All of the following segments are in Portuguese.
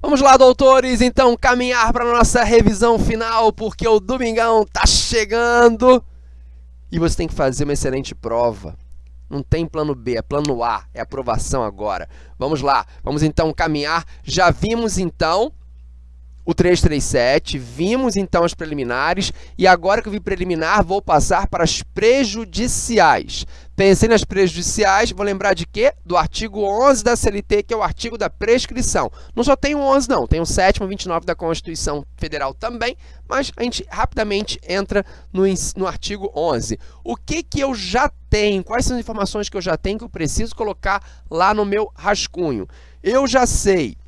Vamos lá, doutores, então caminhar para nossa revisão final, porque o domingão está chegando e você tem que fazer uma excelente prova. Não tem plano B, é plano A, é aprovação agora. Vamos lá, vamos então caminhar. Já vimos então o 337, vimos então as preliminares e agora que eu vi preliminar, vou passar para as prejudiciais. Pensei nas prejudiciais, vou lembrar de quê? Do artigo 11 da CLT, que é o artigo da prescrição. Não só tem o 11, não, tem o 7 e 29 da Constituição Federal também, mas a gente rapidamente entra no, no artigo 11. O que, que eu já tenho? Quais são as informações que eu já tenho que eu preciso colocar lá no meu rascunho? Eu já sei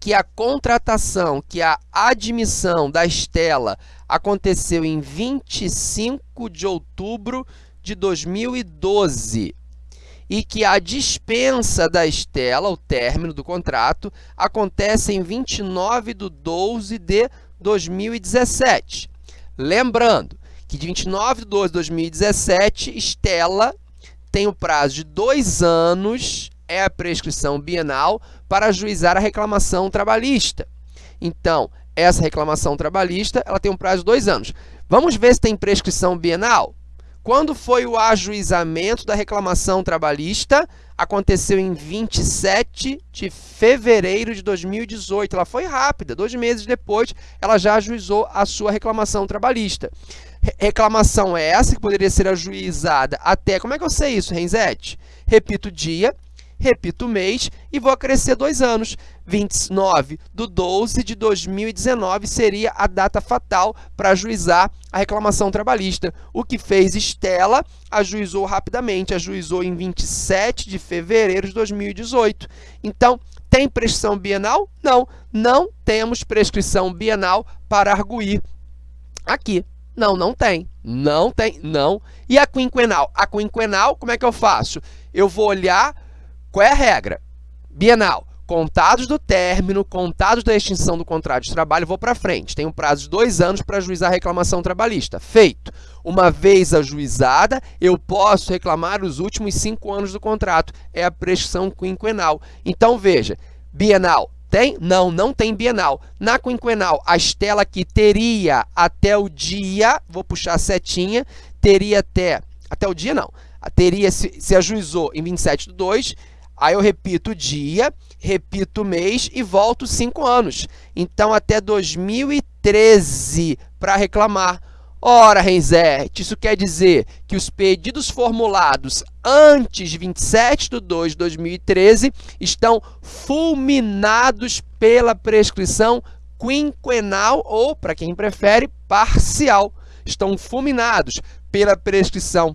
que a contratação, que a admissão da Estela aconteceu em 25 de outubro de 2012 e que a dispensa da Estela, o término do contrato, acontece em 29 de 12 de 2017. Lembrando que de 29 de 12 de 2017, Estela tem o prazo de dois anos é a prescrição bienal para ajuizar a reclamação trabalhista. Então, essa reclamação trabalhista ela tem um prazo de dois anos. Vamos ver se tem prescrição bienal? Quando foi o ajuizamento da reclamação trabalhista? Aconteceu em 27 de fevereiro de 2018. Ela foi rápida, dois meses depois, ela já ajuizou a sua reclamação trabalhista. Reclamação é essa que poderia ser ajuizada até... Como é que eu sei isso, Renzete? Repito o dia, repito o mês e vou acrescer dois anos. 29 de 12 de 2019 seria a data fatal para ajuizar a reclamação trabalhista. O que fez Estela, ajuizou rapidamente, ajuizou em 27 de fevereiro de 2018. Então, tem prescrição bienal? Não, não temos prescrição bienal para arguir aqui. Não, não tem. Não tem, não. E a quinquenal? A quinquenal, como é que eu faço? Eu vou olhar qual é a regra? Bienal, contados do término, contados da extinção do contrato de trabalho, vou para frente. Tenho prazo de dois anos para ajuizar a reclamação trabalhista. Feito. Uma vez ajuizada, eu posso reclamar os últimos cinco anos do contrato. É a prescrição quinquenal. Então, veja, bienal, tem? Não, não tem bienal. Na quinquenal, a Estela aqui teria até o dia, vou puxar a setinha, teria até, até o dia não, teria, se, se ajuizou em 27 de 2, Aí eu repito o dia, repito o mês e volto cinco anos. Então, até 2013 para reclamar. Ora, Renzete, isso quer dizer que os pedidos formulados antes de 27 de 2 de 2013 estão fulminados pela prescrição quinquenal ou, para quem prefere, parcial. Estão fulminados pela prescrição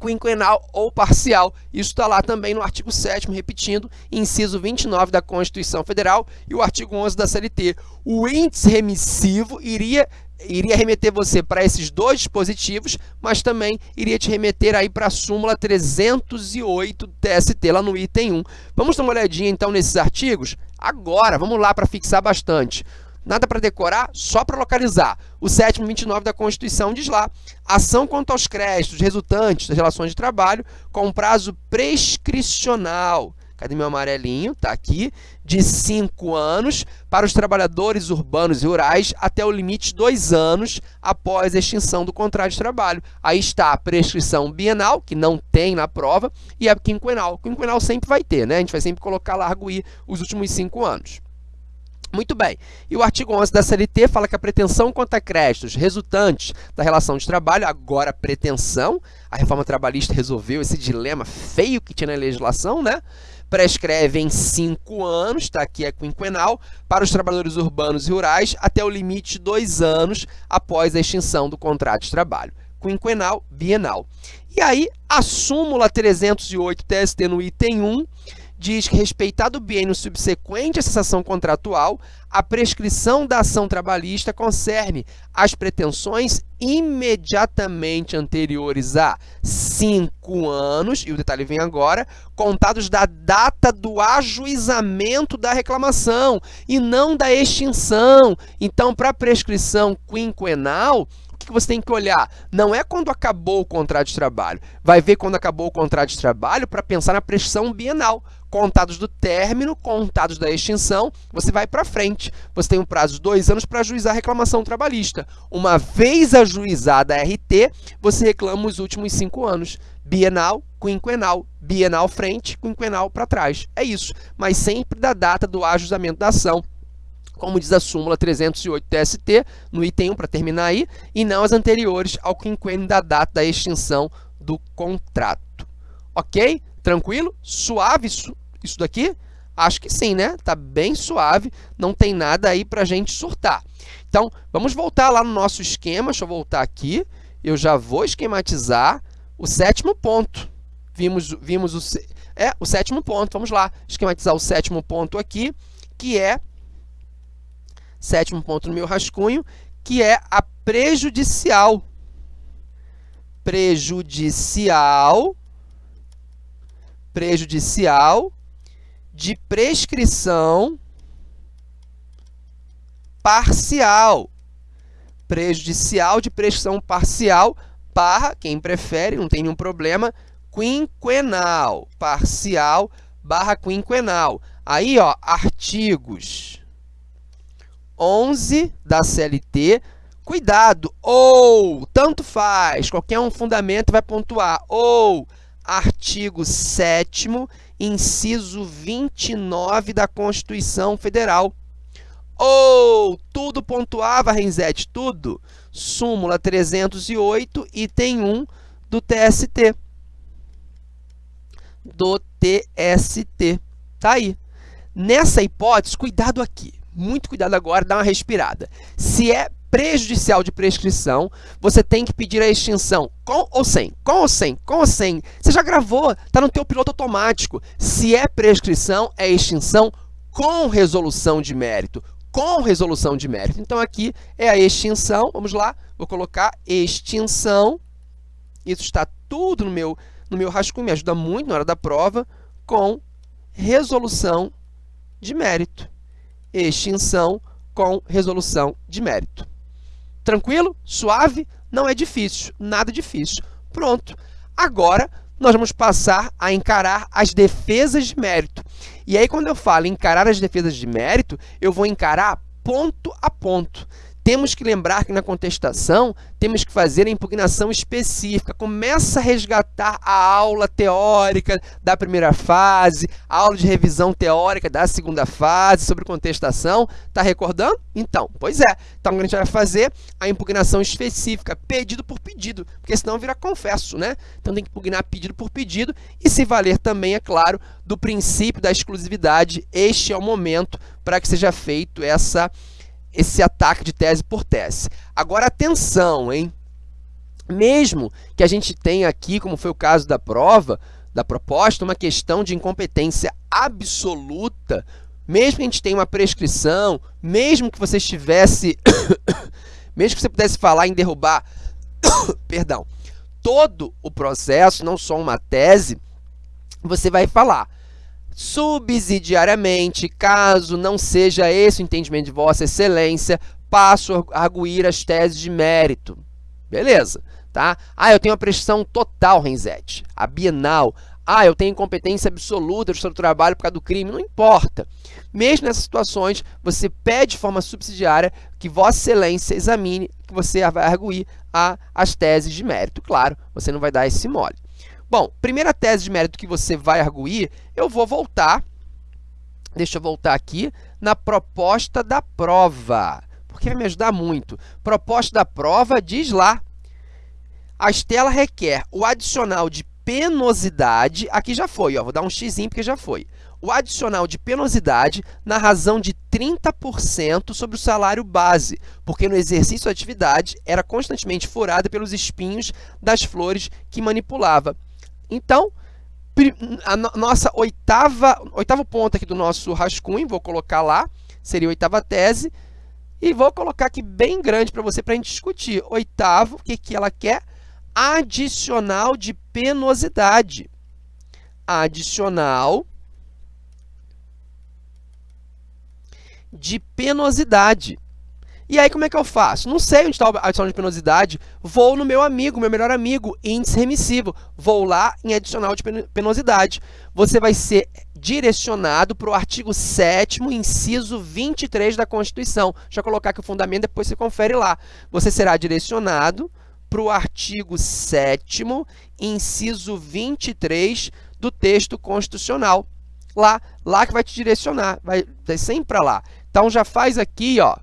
quinquenal ou parcial. Isso está lá também no artigo 7 repetindo, inciso 29 da Constituição Federal e o artigo 11 da CLT. O índice remissivo iria iria remeter você para esses dois dispositivos, mas também iria te remeter aí para a súmula 308 TST, lá no item 1. Vamos dar uma olhadinha, então, nesses artigos? Agora, vamos lá para fixar bastante. Nada para decorar, só para localizar. O sétimo 29 da Constituição diz lá, ação quanto aos créditos resultantes das relações de trabalho com prazo prescricional. Cadê meu amarelinho? Está aqui. De 5 anos para os trabalhadores urbanos e rurais até o limite de 2 anos após a extinção do contrato de trabalho. Aí está a prescrição bienal, que não tem na prova, e a quinquenal. Quinquenal sempre vai ter, né? A gente vai sempre colocar lá, arguir os últimos 5 anos. Muito bem. E o artigo 11 da CLT fala que a pretensão contra créditos resultantes da relação de trabalho, agora pretensão, a reforma trabalhista resolveu esse dilema feio que tinha na legislação, né? Prescreve em cinco anos, está aqui é quinquenal, para os trabalhadores urbanos e rurais até o limite de dois anos após a extinção do contrato de trabalho. Quinquenal, bienal. E aí, a súmula 308 TST no item 1 diz que, respeitado o biênio subsequente à cessação contratual, a prescrição da ação trabalhista concerne as pretensões imediatamente anteriores a cinco anos, e o detalhe vem agora, contados da data do ajuizamento da reclamação e não da extinção. Então, para a prescrição quinquenal, que você tem que olhar? Não é quando acabou o contrato de trabalho. Vai ver quando acabou o contrato de trabalho para pensar na prescrição bienal. Contados do término, contados da extinção, você vai para frente. Você tem um prazo de dois anos para ajuizar a reclamação trabalhista. Uma vez ajuizada a RT, você reclama os últimos cinco anos. Bienal, quinquenal, bienal frente, quinquenal para trás. É isso, mas sempre da data do ajuizamento da ação como diz a súmula 308 TST, no item 1, para terminar aí, e não as anteriores ao quinquênio da data da extinção do contrato. Ok? Tranquilo? Suave isso, isso daqui? Acho que sim, né? Tá bem suave, não tem nada aí para a gente surtar. Então, vamos voltar lá no nosso esquema, deixa eu voltar aqui, eu já vou esquematizar o sétimo ponto. Vimos, vimos o, é, o sétimo ponto, vamos lá, esquematizar o sétimo ponto aqui, que é sétimo ponto no meu rascunho, que é a prejudicial. Prejudicial, prejudicial de prescrição parcial. Prejudicial de prescrição parcial barra, quem prefere, não tem nenhum problema, quinquenal. Parcial barra quinquenal. Aí, ó, artigos 11 da CLT. Cuidado, ou, tanto faz, qualquer um fundamento vai pontuar, ou artigo 7 inciso 29 da Constituição Federal. Ou, tudo pontuava, Renzete, tudo. Súmula 308, item 1 do TST. Do TST. Tá aí. Nessa hipótese, cuidado aqui muito cuidado agora, dá uma respirada. Se é prejudicial de prescrição, você tem que pedir a extinção com ou sem, com ou sem, com ou sem. Você já gravou, está no teu piloto automático. Se é prescrição, é extinção com resolução de mérito, com resolução de mérito. Então, aqui é a extinção, vamos lá, vou colocar extinção, isso está tudo no meu, no meu rascunho, me ajuda muito na hora da prova, com resolução de mérito extinção com resolução de mérito. Tranquilo? Suave? Não é difícil, nada difícil. Pronto. Agora, nós vamos passar a encarar as defesas de mérito. E aí, quando eu falo encarar as defesas de mérito, eu vou encarar ponto a ponto. Temos que lembrar que na contestação temos que fazer a impugnação específica. Começa a resgatar a aula teórica da primeira fase, a aula de revisão teórica da segunda fase sobre contestação. Está recordando? Então, pois é. Então, a gente vai fazer a impugnação específica, pedido por pedido, porque senão vira confesso, né? Então, tem que impugnar pedido por pedido e se valer também, é claro, do princípio da exclusividade. Este é o momento para que seja feito essa esse ataque de tese por tese. Agora, atenção, hein? Mesmo que a gente tenha aqui, como foi o caso da prova, da proposta, uma questão de incompetência absoluta, mesmo que a gente tenha uma prescrição, mesmo que você estivesse, mesmo que você pudesse falar em derrubar, perdão, todo o processo, não só uma tese, você vai falar Subsidiariamente, caso não seja esse o entendimento de Vossa Excelência, passo a arguir as teses de mérito. Beleza, tá? Ah, eu tenho a prestação total, Renzete, a bienal. Ah, eu tenho incompetência absoluta do seu trabalho por causa do crime. Não importa. Mesmo nessas situações, você pede de forma subsidiária que Vossa Excelência examine, que você vai arguir a, as teses de mérito. Claro, você não vai dar esse mole. Bom, primeira tese de mérito que você vai arguir, eu vou voltar, deixa eu voltar aqui, na proposta da prova, porque vai me ajudar muito. Proposta da prova diz lá, a Estela requer o adicional de penosidade, aqui já foi, ó, vou dar um x porque já foi. O adicional de penosidade na razão de 30% sobre o salário base, porque no exercício da atividade era constantemente furada pelos espinhos das flores que manipulava. Então, a nossa oitava, oitavo ponto aqui do nosso rascunho, vou colocar lá, seria a oitava tese, e vou colocar aqui bem grande para você, para a gente discutir. Oitavo, o que, que ela quer? Adicional de penosidade. Adicional de penosidade. E aí, como é que eu faço? Não sei onde está a adicional de penosidade, vou no meu amigo, meu melhor amigo, índice remissivo. Vou lá em adicional de penosidade. Você vai ser direcionado para o artigo 7 inciso 23 da Constituição. Deixa eu colocar aqui o fundamento, depois você confere lá. Você será direcionado para o artigo 7 inciso 23 do texto constitucional. Lá, lá que vai te direcionar, vai, vai sempre para lá. Então, já faz aqui, ó,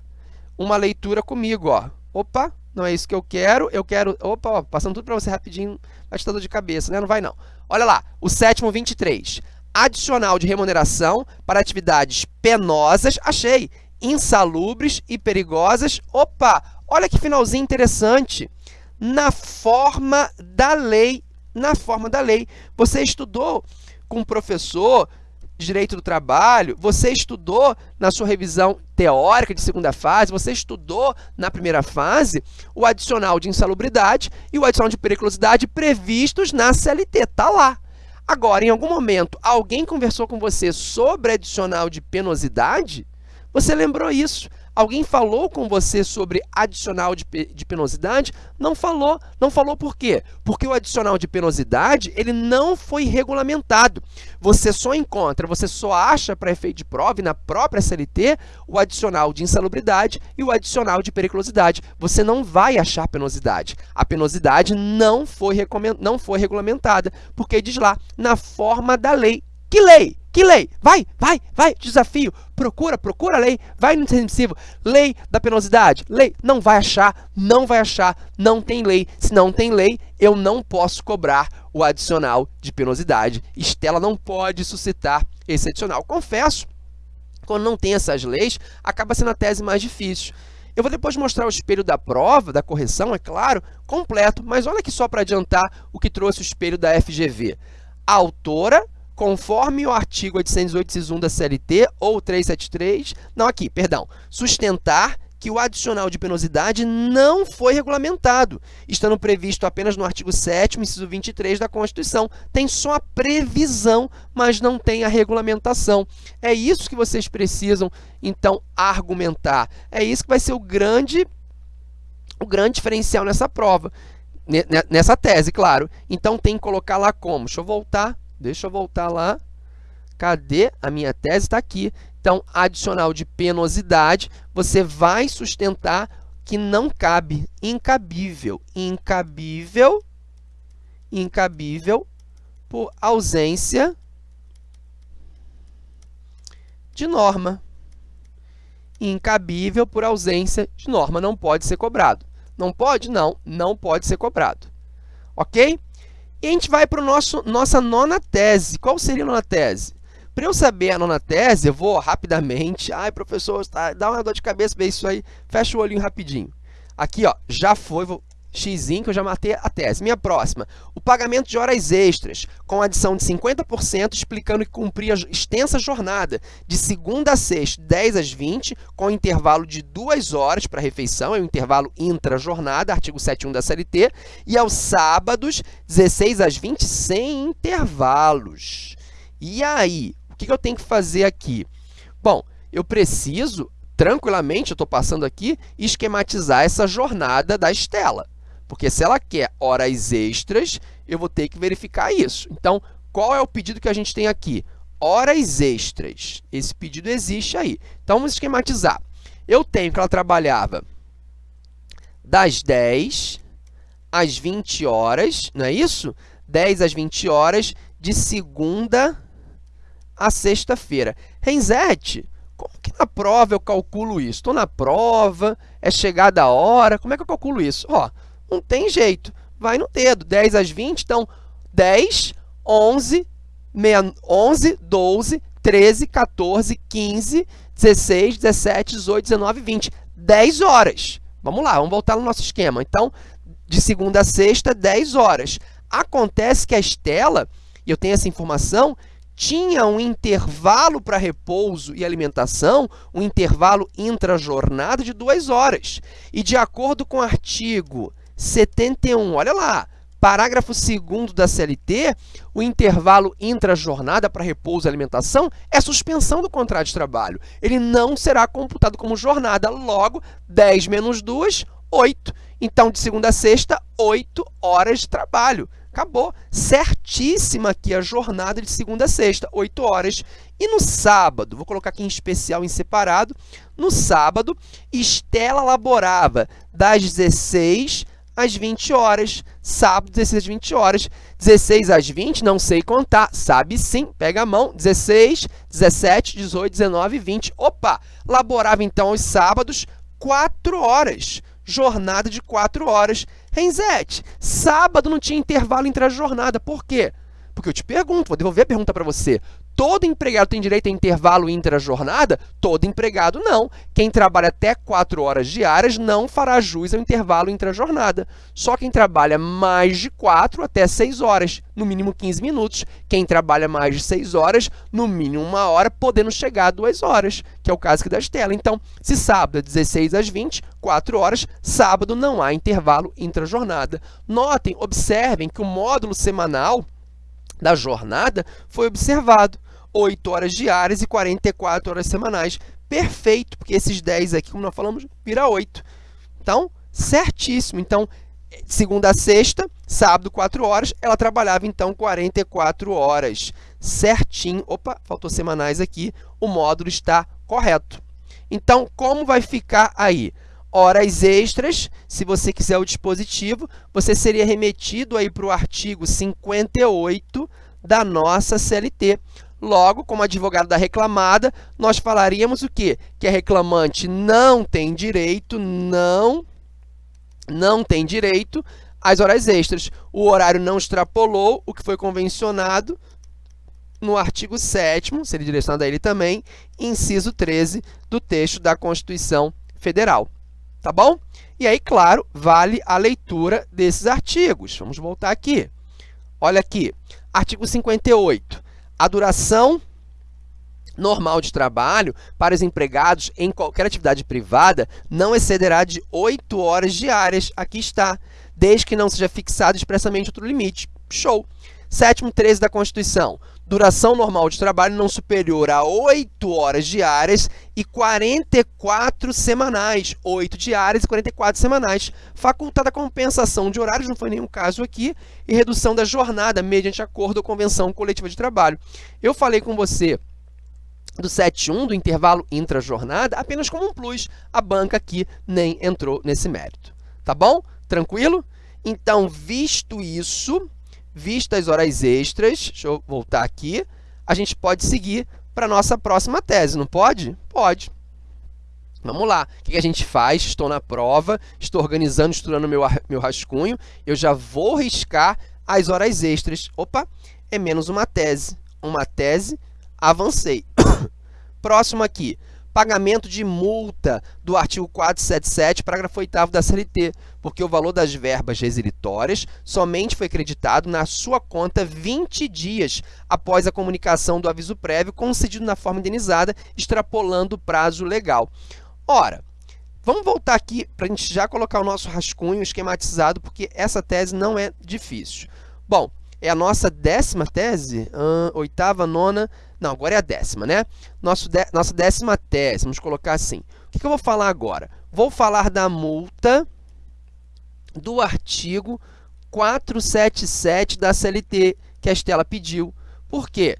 uma leitura comigo, ó. Opa, não é isso que eu quero, eu quero... Opa, ó, passando tudo para você rapidinho, vai te dando de cabeça, né? Não vai não. Olha lá, o sétimo 23 adicional de remuneração para atividades penosas, achei, insalubres e perigosas. Opa, olha que finalzinho interessante. Na forma da lei, na forma da lei. Você estudou com o professor Direito do Trabalho, você estudou na sua revisão teórica de segunda fase, você estudou na primeira fase o adicional de insalubridade e o adicional de periculosidade previstos na CLT, está lá. Agora, em algum momento, alguém conversou com você sobre adicional de penosidade? Você lembrou isso? Alguém falou com você sobre adicional de, de penosidade? Não falou. Não falou por quê? Porque o adicional de penosidade ele não foi regulamentado. Você só encontra, você só acha para efeito de prova e na própria CLT o adicional de insalubridade e o adicional de periculosidade. Você não vai achar penosidade. A penosidade não foi, não foi regulamentada, porque diz lá, na forma da lei. Que lei? Que lei? Vai, vai, vai, desafio. Procura, procura a lei. Vai no intermissivo. Lei da penosidade. Lei. Não vai achar, não vai achar, não tem lei. Se não tem lei, eu não posso cobrar o adicional de penosidade. Estela não pode suscitar esse adicional. Confesso, quando não tem essas leis, acaba sendo a tese mais difícil. Eu vou depois mostrar o espelho da prova, da correção, é claro, completo, mas olha aqui só para adiantar o que trouxe o espelho da FGV. A autora conforme o artigo 808, 1 da CLT ou 373, não aqui, perdão, sustentar que o adicional de penosidade não foi regulamentado, estando previsto apenas no artigo 7º, inciso 23 da Constituição. Tem só a previsão, mas não tem a regulamentação. É isso que vocês precisam, então, argumentar. É isso que vai ser o grande, o grande diferencial nessa prova, nessa tese, claro. Então, tem que colocar lá como? Deixa eu voltar Deixa eu voltar lá. Cadê a minha tese? Está aqui. Então, adicional de penosidade, você vai sustentar que não cabe, incabível, incabível, incabível por ausência de norma. Incabível por ausência de norma, não pode ser cobrado. Não pode? Não, não pode ser cobrado. Ok? E a gente vai para a nossa nona tese. Qual seria a nona tese? Para eu saber a nona tese, eu vou rapidamente. Ai, professor, tá, dá uma dor de cabeça ver isso aí. Fecha o olhinho rapidinho. Aqui, ó, já foi, vou x que eu já matei a tese. Minha próxima, o pagamento de horas extras, com adição de 50%, explicando que cumpria extensa jornada de segunda a sexta, 10 às 20, com intervalo de 2 horas para refeição, é o intervalo intra-jornada, artigo 71 da CLT, e aos sábados, 16 às 20, sem intervalos. E aí, o que eu tenho que fazer aqui? Bom, eu preciso tranquilamente, eu estou passando aqui, esquematizar essa jornada da Estela. Porque se ela quer horas extras, eu vou ter que verificar isso. Então, qual é o pedido que a gente tem aqui? Horas extras. Esse pedido existe aí. Então, vamos esquematizar. Eu tenho que ela trabalhava das 10 às 20 horas, não é isso? 10 às 20 horas, de segunda a sexta-feira. Renzete, como que na prova eu calculo isso? Estou na prova, é chegada a hora, como é que eu calculo isso? Ó, não tem jeito. Vai no dedo. 10 às 20, então 10, 11, 11 12, 13, 14, 15, 16, 17, 18, 19, 20. 10 horas. Vamos lá, vamos voltar no nosso esquema. Então, de segunda a sexta, 10 horas. Acontece que a Estela, e eu tenho essa informação, tinha um intervalo para repouso e alimentação, um intervalo intrajornada de duas horas. E de acordo com o artigo 71. Olha lá, Parágrafo 2 da CLT, o intervalo intra-jornada para repouso e alimentação é suspensão do contrato de trabalho. Ele não será computado como jornada, logo, 10 menos 2, 8. Então, de segunda a sexta, 8 horas de trabalho. Acabou. Certíssima aqui a jornada de segunda a sexta, 8 horas. E no sábado, vou colocar aqui em especial, em separado, no sábado, Estela laborava das 16 às 20 horas. Sábado, 16 às 20 horas. 16 às 20, não sei contar. Sabe sim, pega a mão. 16, 17, 18, 19, 20. Opa! Laborava então aos sábados 4 horas. Jornada de 4 horas. Renzete, sábado não tinha intervalo entre a jornada. Por quê? Porque eu te pergunto, vou devolver a pergunta para você. Todo empregado tem direito a intervalo intra-jornada? Todo empregado não. Quem trabalha até 4 horas diárias não fará jus ao intervalo intra-jornada. Só quem trabalha mais de 4 até 6 horas, no mínimo 15 minutos. Quem trabalha mais de 6 horas, no mínimo 1 hora, podendo chegar a 2 horas, que é o caso aqui da Estela. Então, se sábado é 16 às 20, 4 horas, sábado não há intervalo intra-jornada. Notem, observem que o módulo semanal da jornada foi observado. 8 horas diárias e 44 horas semanais. Perfeito, porque esses 10 aqui, como nós falamos, vira 8. Então, certíssimo. Então, segunda a sexta, sábado, 4 horas, ela trabalhava, então, 44 horas. Certinho. Opa, faltou semanais aqui. O módulo está correto. Então, como vai ficar aí? Horas extras, se você quiser o dispositivo, você seria remetido aí para o artigo 58 da nossa CLT. Logo, como advogado da reclamada, nós falaríamos o quê? Que a reclamante não tem direito, não, não tem direito às horas extras. O horário não extrapolou o que foi convencionado no artigo 7º, seria direcionado a ele também, inciso 13 do texto da Constituição Federal. Tá bom? E aí, claro, vale a leitura desses artigos. Vamos voltar aqui. Olha aqui, artigo 58 a duração normal de trabalho para os empregados em qualquer atividade privada não excederá de 8 horas diárias. Aqui está, desde que não seja fixado expressamente outro limite. Show! Sétimo 13 da Constituição. Duração normal de trabalho não superior a 8 horas diárias e 44 semanais. 8 diárias e 44 semanais. Facultada compensação de horários, não foi nenhum caso aqui, e redução da jornada mediante acordo ou convenção coletiva de trabalho. Eu falei com você do 7.1, do intervalo intra-jornada, apenas como um plus. A banca aqui nem entrou nesse mérito. Tá bom? Tranquilo? Então, visto isso, vistas horas extras, deixa eu voltar aqui, a gente pode seguir para a nossa próxima tese, não pode? Pode. Vamos lá, o que a gente faz? Estou na prova, estou organizando, estudando meu, meu rascunho, eu já vou riscar as horas extras. Opa, é menos uma tese. Uma tese, avancei. Próximo aqui, pagamento de multa do artigo 477, parágrafo 8 da CLT, porque o valor das verbas resilitórias somente foi creditado na sua conta 20 dias após a comunicação do aviso prévio concedido na forma indenizada, extrapolando o prazo legal. Ora, vamos voltar aqui para a gente já colocar o nosso rascunho esquematizado, porque essa tese não é difícil. Bom, é a nossa décima tese, hum, oitava, nona, não, agora é a décima, né? Nosso de, nossa décima tese, vamos colocar assim. O que, que eu vou falar agora? Vou falar da multa do artigo 477 da CLT, que a Estela pediu. Por quê?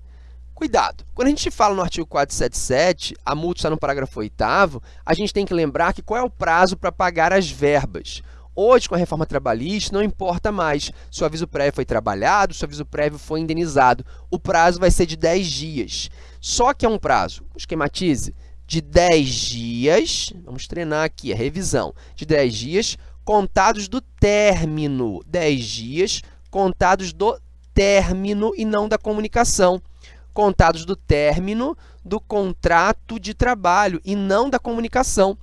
Cuidado, quando a gente fala no artigo 477, a multa está no parágrafo 8 a gente tem que lembrar que qual é o prazo para pagar as verbas. Hoje, com a reforma trabalhista, não importa mais se o aviso prévio foi trabalhado, se o aviso prévio foi indenizado. O prazo vai ser de 10 dias. Só que é um prazo, esquematize, de 10 dias, vamos treinar aqui a revisão, de 10 dias contados do término. 10 dias contados do término e não da comunicação. Contados do término do contrato de trabalho e não da comunicação.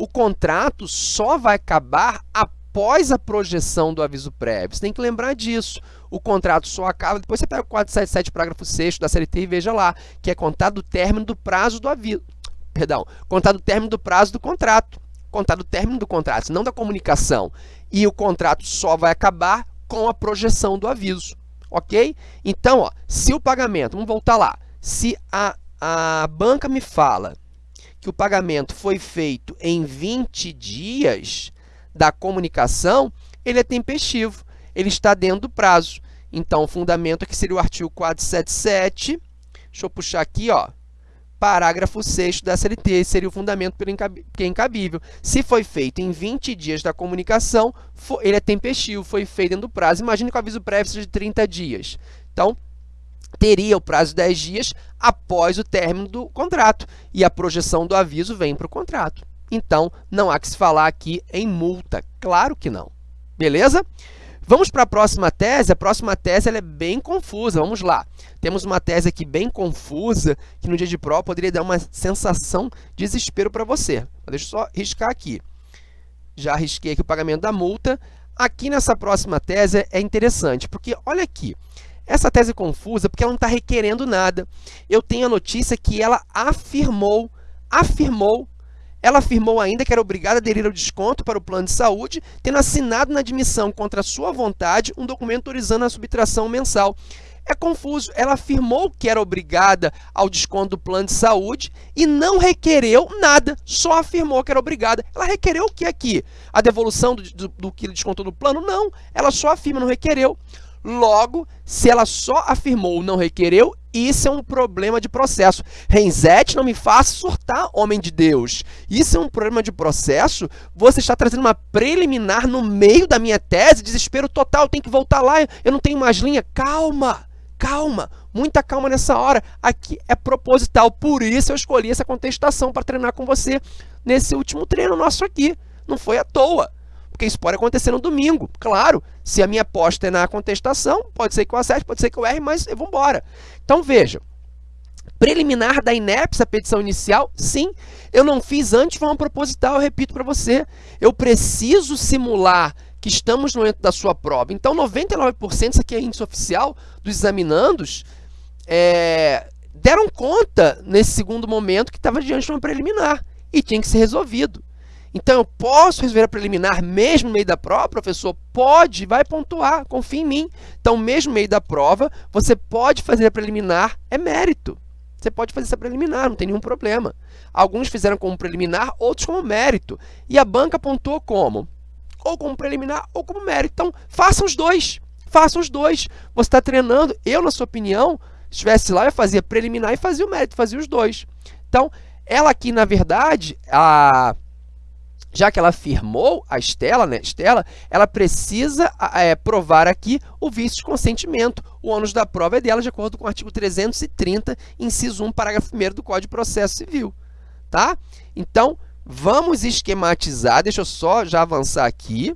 O contrato só vai acabar após a projeção do aviso prévio. Você tem que lembrar disso. O contrato só acaba, depois você pega o 477, parágrafo 6 da CLT e veja lá, que é contado o término do prazo do aviso. Perdão, contado o término do prazo do contrato. Contado o término do contrato, não da comunicação. E o contrato só vai acabar com a projeção do aviso, ok? Então, ó, se o pagamento, vamos voltar lá, se a, a banca me fala que o pagamento foi feito em 20 dias da comunicação, ele é tempestivo, ele está dentro do prazo. Então, o fundamento aqui seria o artigo 477, deixa eu puxar aqui, ó, parágrafo 6 da CLT, seria o fundamento que é incabível. Se foi feito em 20 dias da comunicação, ele é tempestivo, foi feito dentro do prazo. Imagine que o aviso prévio seja de 30 dias. Então, teria o prazo de 10 dias após o término do contrato, e a projeção do aviso vem para o contrato. Então, não há que se falar aqui em multa, claro que não. Beleza? Vamos para a próxima tese. A próxima tese é bem confusa. Vamos lá. Temos uma tese aqui bem confusa, que no dia de prova poderia dar uma sensação de desespero para você. Deixa eu só riscar aqui. Já risquei aqui o pagamento da multa. Aqui nessa próxima tese é interessante, porque olha aqui. Essa tese é confusa porque ela não está requerendo nada. Eu tenho a notícia que ela afirmou, afirmou ela afirmou ainda que era obrigada a aderir ao desconto para o plano de saúde, tendo assinado na admissão contra sua vontade um documento autorizando a subtração mensal. É confuso, ela afirmou que era obrigada ao desconto do plano de saúde e não requereu nada, só afirmou que era obrigada. Ela requereu o que aqui? A devolução do, do, do que descontou do plano? Não, ela só afirma, não requereu. Logo, se ela só afirmou não requereu, isso é um problema de processo. Renzete, não me faça surtar, homem de Deus. Isso é um problema de processo? Você está trazendo uma preliminar no meio da minha tese? Desespero total, tem que voltar lá, eu não tenho mais linha. Calma, calma, muita calma nessa hora. Aqui é proposital, por isso eu escolhi essa contestação para treinar com você nesse último treino nosso aqui. Não foi à toa porque isso pode acontecer no domingo. Claro, se a minha aposta é na contestação, pode ser que eu acerte, pode ser que eu erre, mas vou embora. Então, veja, preliminar da INEPS, a petição inicial, sim, eu não fiz antes de forma proposital, eu repito para você. Eu preciso simular que estamos no momento da sua prova. Então, 99%, isso aqui é índice oficial dos examinandos, é, deram conta nesse segundo momento que estava diante de uma preliminar e tinha que ser resolvido. Então, eu posso resolver a preliminar mesmo no meio da prova? Professor, pode, vai pontuar, confia em mim. Então, mesmo no meio da prova, você pode fazer a preliminar, é mérito. Você pode fazer essa preliminar, não tem nenhum problema. Alguns fizeram como preliminar, outros como mérito. E a banca pontuou como? Ou como preliminar ou como mérito. Então, faça os dois. Faça os dois. Você está treinando. Eu, na sua opinião, se estivesse lá, eu fazia preliminar e fazia o mérito, fazia os dois. Então, ela aqui, na verdade, a já que ela afirmou, a Estela, né, Estela, ela precisa é, provar aqui o vício de consentimento. O ônus da prova é dela, de acordo com o artigo 330, inciso 1, parágrafo 1 do Código de Processo Civil. Tá? Então, vamos esquematizar, deixa eu só já avançar aqui.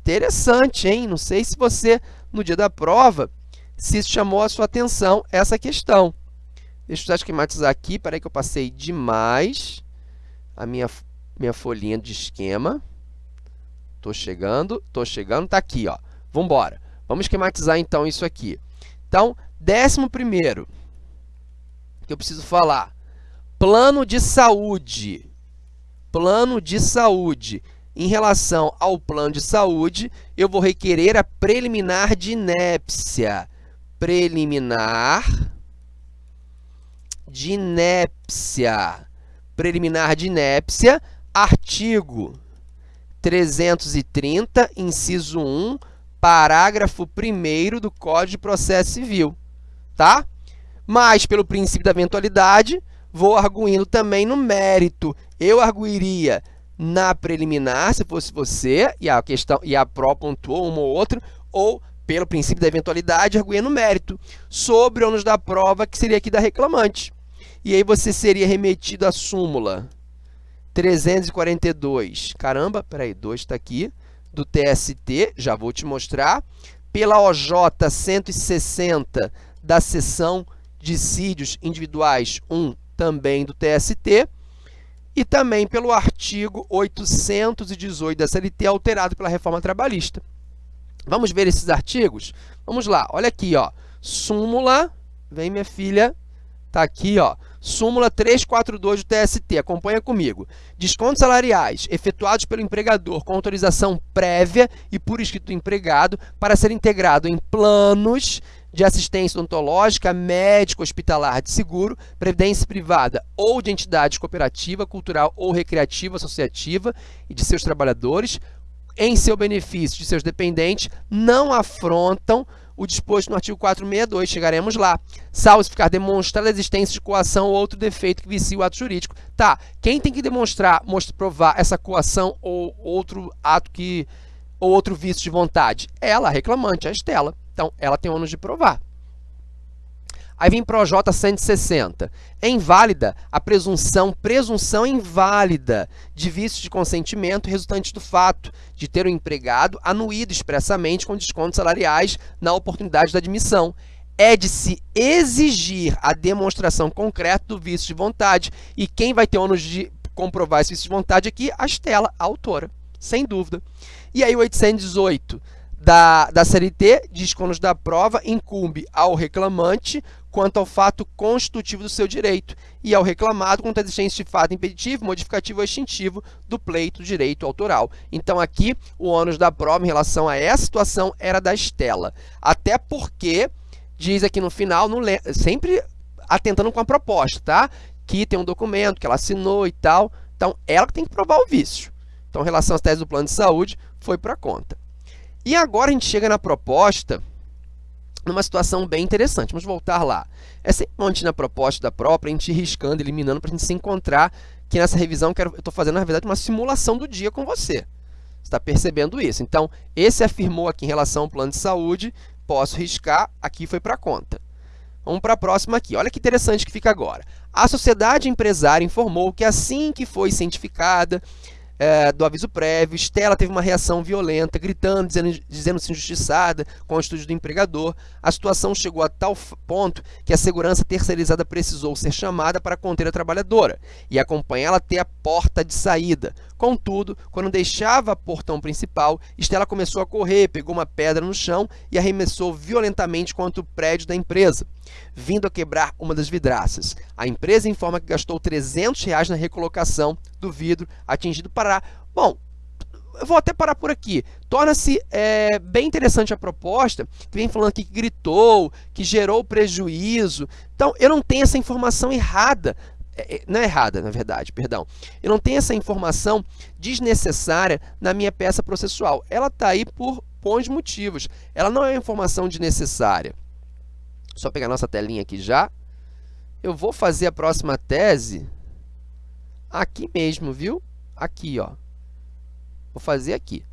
Interessante, hein? Não sei se você, no dia da prova, se chamou a sua atenção essa questão. Deixa eu já esquematizar aqui, peraí que eu passei demais a minha minha folhinha de esquema. Estou chegando, estou chegando, está aqui. Ó. Vamos embora. Vamos esquematizar, então, isso aqui. Então, décimo primeiro, que eu preciso falar. Plano de saúde. Plano de saúde. Em relação ao plano de saúde, eu vou requerer a preliminar de inépcia. Preliminar de inépcia. Preliminar de inépcia Artigo 330, inciso 1, parágrafo 1 do Código de Processo Civil, tá? Mas, pelo princípio da eventualidade, vou arguindo também no mérito. Eu arguiria na preliminar, se fosse você, e a questão e a pró pontuou um ou outro, ou pelo princípio da eventualidade, arguindo no mérito, sobre o ônus da prova, que seria aqui da reclamante. E aí você seria remetido à súmula 342, caramba, peraí, 2 está aqui, do TST, já vou te mostrar, pela OJ 160 da seção dissídios individuais 1, também do TST, e também pelo artigo 818 da CLT, alterado pela reforma trabalhista. Vamos ver esses artigos? Vamos lá, olha aqui, ó, súmula, vem minha filha, tá aqui, ó, Súmula 342 do TST, acompanha comigo. Descontos salariais efetuados pelo empregador com autorização prévia e por escrito do empregado para ser integrado em planos de assistência odontológica, médico, hospitalar de seguro, previdência privada ou de entidade cooperativa, cultural ou recreativa, associativa e de seus trabalhadores, em seu benefício de seus dependentes, não afrontam o disposto no artigo 462, chegaremos lá. Salvo se ficar demonstrada a existência de coação ou outro defeito que vicie o ato jurídico. Tá, quem tem que demonstrar, mostrar, provar essa coação ou outro ato que ou outro vício de vontade? Ela, a reclamante, a Estela. Então, ela tem ônus de provar. Aí vem ProJ 160. É inválida a presunção, presunção inválida de vício de consentimento resultante do fato de ter o empregado anuído expressamente com descontos salariais na oportunidade da admissão. É de se exigir a demonstração concreta do vício de vontade. E quem vai ter ônus de comprovar esse vício de vontade aqui? A Estela, a autora, sem dúvida. E aí o 818 da, da CLT diz que da prova incumbe ao reclamante quanto ao fato constitutivo do seu direito e ao reclamado quanto à existência de fato impeditivo, modificativo ou extintivo do pleito direito autoral. Então, aqui, o ônus da prova em relação a essa situação era da Estela. Até porque, diz aqui no final, não sempre atentando com a proposta, tá? Que tem um documento que ela assinou e tal. Então, ela que tem que provar o vício. Então, em relação às teses do plano de saúde, foi para conta. E agora a gente chega na proposta numa situação bem interessante. Vamos voltar lá. É sempre bom a gente, na proposta da própria, a gente ir riscando, eliminando, para a gente se encontrar que nessa revisão eu estou fazendo, na verdade, uma simulação do dia com você. Você está percebendo isso. Então, esse afirmou aqui em relação ao plano de saúde, posso riscar, aqui foi para a conta. Vamos para a próxima aqui. Olha que interessante que fica agora. A sociedade empresária informou que assim que foi cientificada é, do aviso prévio, Estela teve uma reação violenta, gritando, dizendo-se dizendo injustiçada com o estúdio do empregador. A situação chegou a tal ponto que a segurança terceirizada precisou ser chamada para conter a trabalhadora e acompanhá-la até a porta de saída. Contudo, quando deixava o portão principal, Estela começou a correr, pegou uma pedra no chão e arremessou violentamente contra o prédio da empresa, vindo a quebrar uma das vidraças. A empresa informa que gastou 300 reais na recolocação do vidro atingido para... Bom, eu vou até parar por aqui. Torna-se é, bem interessante a proposta, que vem falando aqui que gritou, que gerou prejuízo. Então, eu não tenho essa informação errada não é errada, na verdade, perdão. Eu não tenho essa informação desnecessária na minha peça processual. Ela está aí por bons motivos. Ela não é informação desnecessária. Só pegar nossa telinha aqui já. Eu vou fazer a próxima tese aqui mesmo, viu? Aqui, ó. Vou fazer aqui.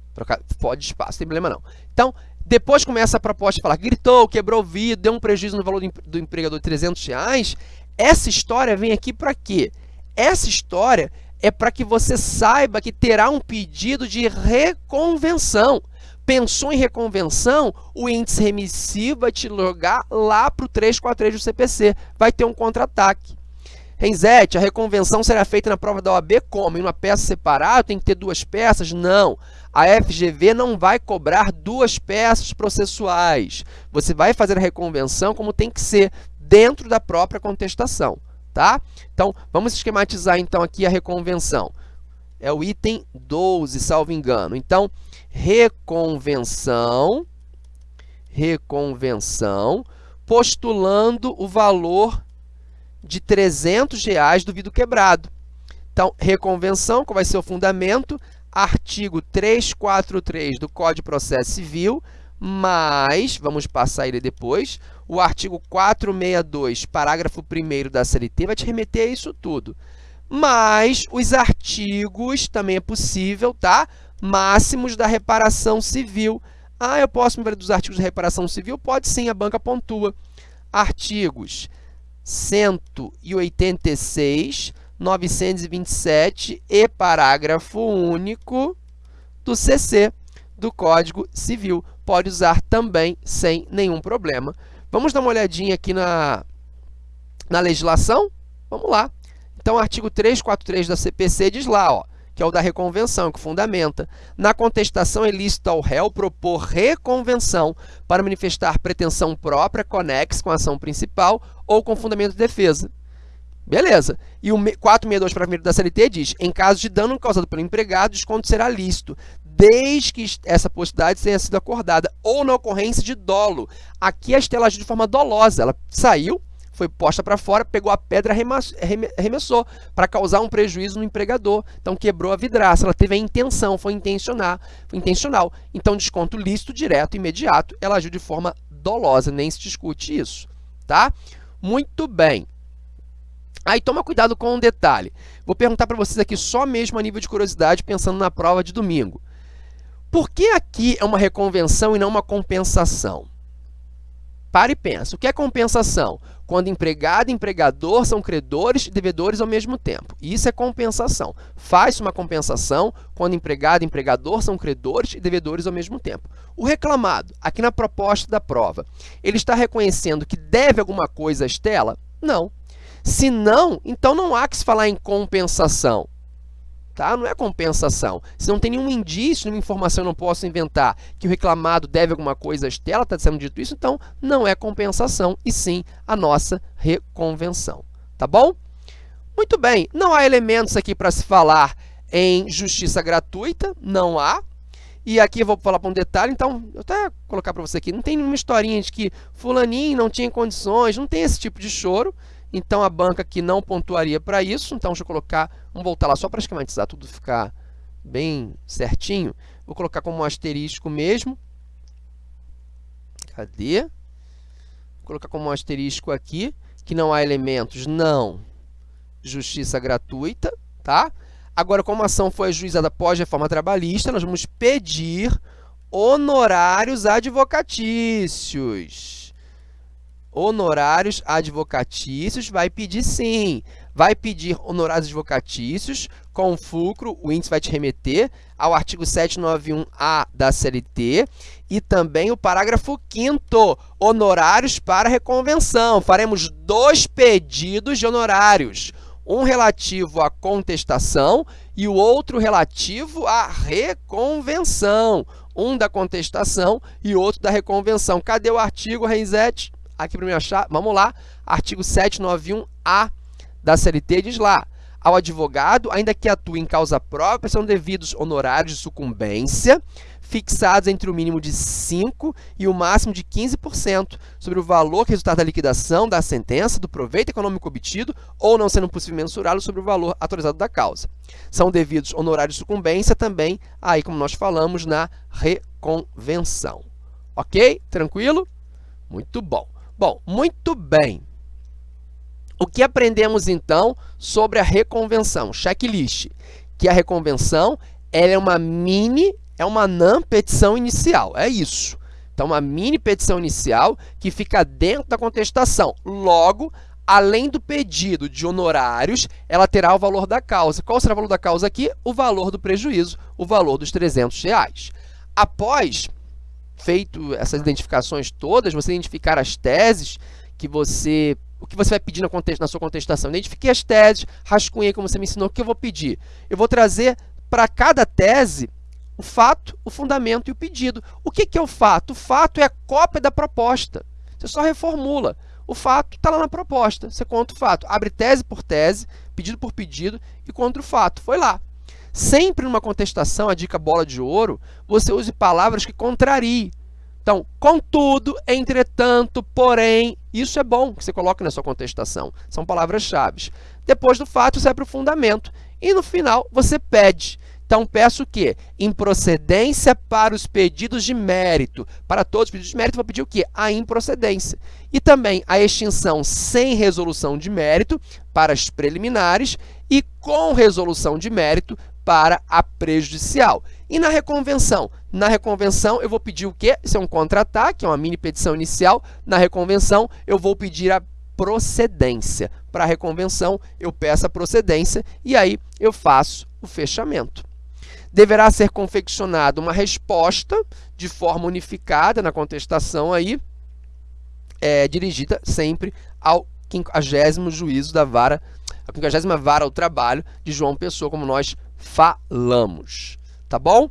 Pode espaço, tem problema não. Então, depois começa a proposta a falar, gritou, quebrou o vidro, deu um prejuízo no valor do empregador de 300 reais, essa história vem aqui para quê? Essa história é para que você saiba que terá um pedido de reconvenção. Pensou em reconvenção, o índice remissivo vai te logar lá para o 343 do CPC. Vai ter um contra-ataque. Renzete, a reconvenção será feita na prova da OAB como? Em uma peça separada? Tem que ter duas peças? Não. A FGV não vai cobrar duas peças processuais. Você vai fazer a reconvenção como tem que ser, dentro da própria contestação, tá? Então, vamos esquematizar então aqui a reconvenção. É o item 12, salvo engano. Então, reconvenção, reconvenção, postulando o valor de 300 reais do vidro quebrado. Então, reconvenção, qual vai ser o fundamento? Artigo 343 do Código de Processo Civil, mas, vamos passar ele depois, o artigo 462, parágrafo 1 da CLT, vai te remeter a isso tudo. Mas os artigos, também é possível, tá? Máximos da reparação civil. Ah, eu posso me valer dos artigos de reparação civil? Pode sim, a banca pontua. Artigos 186, 927 e parágrafo único do CC, do Código Civil. Pode usar também sem nenhum problema. Vamos dar uma olhadinha aqui na, na legislação? Vamos lá. Então, o artigo 343 da CPC diz lá, ó, que é o da reconvenção, que fundamenta. Na contestação é lícito ao réu propor reconvenção para manifestar pretensão própria conexa com a ação principal ou com fundamento de defesa. Beleza. E o 462 para da CLT diz, em caso de dano causado pelo empregado, desconto será lícito, desde que essa possibilidade tenha sido acordada, ou na ocorrência de dolo. Aqui a Estela agiu de forma dolosa, ela saiu, foi posta para fora, pegou a pedra e arremessou para causar um prejuízo no empregador. Então, quebrou a vidraça. Ela teve a intenção, foi intencional. Foi intencional. Então, desconto lícito, direto, imediato. Ela agiu de forma dolosa, nem se discute isso. Tá? Muito bem. Aí toma cuidado com um detalhe. Vou perguntar para vocês aqui só mesmo a nível de curiosidade, pensando na prova de domingo. Por que aqui é uma reconvenção e não uma compensação? Para e pensa. O que é compensação? Quando empregado e empregador são credores e devedores ao mesmo tempo. Isso é compensação. Faz uma compensação quando empregado e empregador são credores e devedores ao mesmo tempo. O reclamado, aqui na proposta da prova, ele está reconhecendo que deve alguma coisa à Estela? Não. Se não, então não há que se falar em compensação. Tá? Não é compensação. Se não tem nenhum indício, nenhuma informação, eu não posso inventar que o reclamado deve alguma coisa à Estela, está sendo dito isso, então não é compensação, e sim a nossa reconvenção. Tá bom? Muito bem, não há elementos aqui para se falar em justiça gratuita, não há. E aqui eu vou falar para um detalhe, então, eu até colocar para você aqui, não tem nenhuma historinha de que fulaninho não tinha condições, não tem esse tipo de choro. Então, a banca aqui não pontuaria para isso. Então, deixa eu colocar, vamos voltar lá só para esquematizar tudo ficar bem certinho. Vou colocar como um asterisco mesmo. Cadê? Vou colocar como um asterisco aqui, que não há elementos, não. Justiça gratuita, tá? Agora, como a ação foi ajuizada após reforma trabalhista, nós vamos pedir honorários advocatícios honorários advocatícios, vai pedir sim. Vai pedir honorários advocatícios com fulcro, o índice vai te remeter ao artigo 791A da CLT e também o parágrafo 5º, honorários para reconvenção. Faremos dois pedidos de honorários, um relativo à contestação e o outro relativo à reconvenção. Um da contestação e outro da reconvenção. Cadê o artigo, Renzete? Aqui para me achar, vamos lá, artigo 791A da CLT diz lá, ao advogado, ainda que atue em causa própria, são devidos honorários de sucumbência, fixados entre o mínimo de 5% e o máximo de 15% sobre o valor que resultar da liquidação da sentença, do proveito econômico obtido, ou não sendo possível mensurá-lo sobre o valor autorizado da causa. São devidos honorários de sucumbência também, aí como nós falamos, na reconvenção. Ok? Tranquilo? Muito bom. Bom, muito bem. O que aprendemos, então, sobre a reconvenção? Checklist. Que a reconvenção é uma mini, é uma NAM petição inicial. É isso. Então, uma mini petição inicial que fica dentro da contestação. Logo, além do pedido de honorários, ela terá o valor da causa. Qual será o valor da causa aqui? O valor do prejuízo, o valor dos 300 reais. Após feito essas identificações todas, você identificar as teses que você o que você vai pedir na, na sua contestação. Identifiquei as teses, rascunhei como você me ensinou, o que eu vou pedir? Eu vou trazer para cada tese o fato, o fundamento e o pedido. O que, que é o fato? O fato é a cópia da proposta. Você só reformula. O fato está lá na proposta. Você conta o fato. Abre tese por tese, pedido por pedido e conta o fato. Foi lá. Sempre numa contestação, a dica bola de ouro, você use palavras que contrariem. Então, contudo, entretanto, porém, isso é bom que você coloque na sua contestação. São palavras-chave. Depois do fato, você para o fundamento. E no final, você pede. Então, peço o quê? Improcedência para os pedidos de mérito. Para todos os pedidos de mérito, vou pedir o quê? A improcedência. E também a extinção sem resolução de mérito para as preliminares e com resolução de mérito para a prejudicial. E na reconvenção? Na reconvenção, eu vou pedir o quê? Isso é um contra-ataque, é uma mini petição inicial. Na reconvenção, eu vou pedir a procedência. Para a reconvenção, eu peço a procedência e aí eu faço o fechamento. Deverá ser confeccionada uma resposta de forma unificada na contestação aí, é, dirigida sempre ao 50 juízo da vara, a 50 vara ao trabalho de João Pessoa, como nós falamos, tá bom?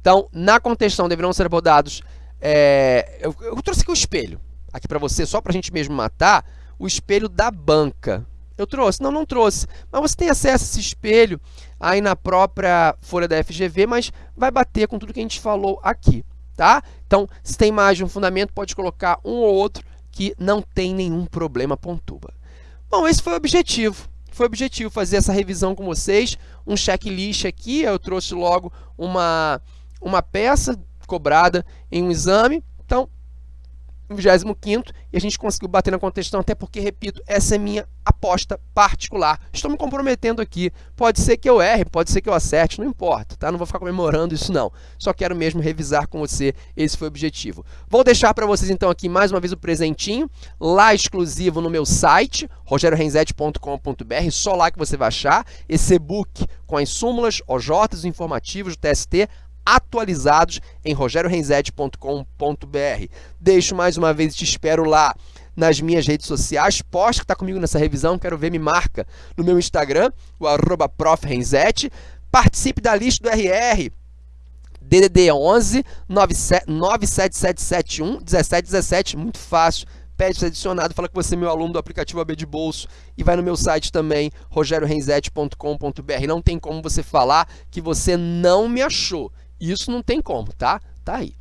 Então, na contestação deverão ser abordados, é, eu, eu, trouxe aqui o espelho, aqui para você, só para a gente mesmo matar, o espelho da banca. Eu trouxe? Não, não trouxe. Mas você tem acesso a esse espelho aí na própria folha da FGV, mas vai bater com tudo que a gente falou aqui, tá? Então, se tem mais de um fundamento, pode colocar um ou outro que não tem nenhum problema, pontua. Bom, esse foi o objetivo. Foi o objetivo fazer essa revisão com vocês, um checklist aqui, eu trouxe logo uma, uma peça cobrada em um exame, então 25 e a gente conseguiu bater na contestação, até porque, repito, essa é minha aposta particular. Estou me comprometendo aqui. Pode ser que eu erre, pode ser que eu acerte, não importa, tá? Não vou ficar comemorando isso não. Só quero mesmo revisar com você, esse foi o objetivo. Vou deixar para vocês então aqui mais uma vez o presentinho, lá exclusivo no meu site, rogeriorenzetti.com.br, só lá que você vai achar esse e-book com as súmulas, OJs, informativos TST, atualizados em rogeriorenzetti.com.br. Deixo mais uma vez e te espero lá nas minhas redes sociais. Poste que está comigo nessa revisão, quero ver, me marca no meu Instagram, o arroba. Participe da lista do RR. DDD 11 97771 1717, muito fácil. Pede ser adicionado, fala que você é meu aluno do aplicativo AB de Bolso e vai no meu site também, rogeriorenzetti.com.br. Não tem como você falar que você não me achou. Isso não tem como, tá? Tá aí.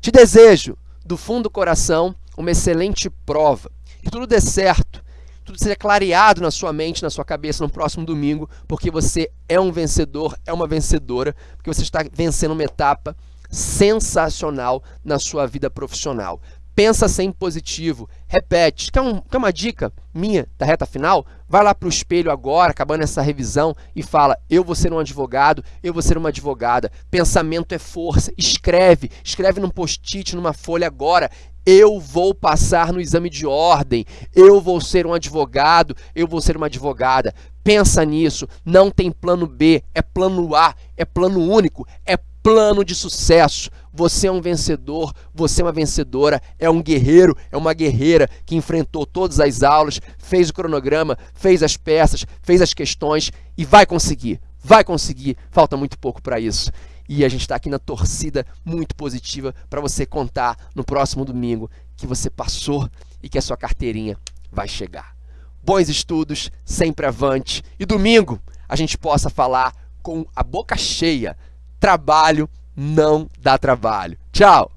Te desejo, do fundo do coração, uma excelente prova. Que tudo dê certo, tudo seja clareado na sua mente, na sua cabeça no próximo domingo, porque você é um vencedor, é uma vencedora, porque você está vencendo uma etapa sensacional na sua vida profissional. Pensa sempre positivo, repete. Quer, um, quer uma dica minha da reta final? Vai lá para o espelho agora, acabando essa revisão, e fala, eu vou ser um advogado, eu vou ser uma advogada. Pensamento é força. Escreve, escreve num post-it, numa folha agora. Eu vou passar no exame de ordem, eu vou ser um advogado, eu vou ser uma advogada. Pensa nisso, não tem plano B, é plano A, é plano único, é plano de sucesso. Você é um vencedor, você é uma vencedora, é um guerreiro, é uma guerreira que enfrentou todas as aulas, fez o cronograma, fez as peças, fez as questões e vai conseguir. Vai conseguir, falta muito pouco para isso. E a gente está aqui na torcida muito positiva para você contar no próximo domingo que você passou e que a sua carteirinha vai chegar. Bons estudos, sempre avante. E domingo a gente possa falar com a boca cheia. Trabalho não dá trabalho. Tchau!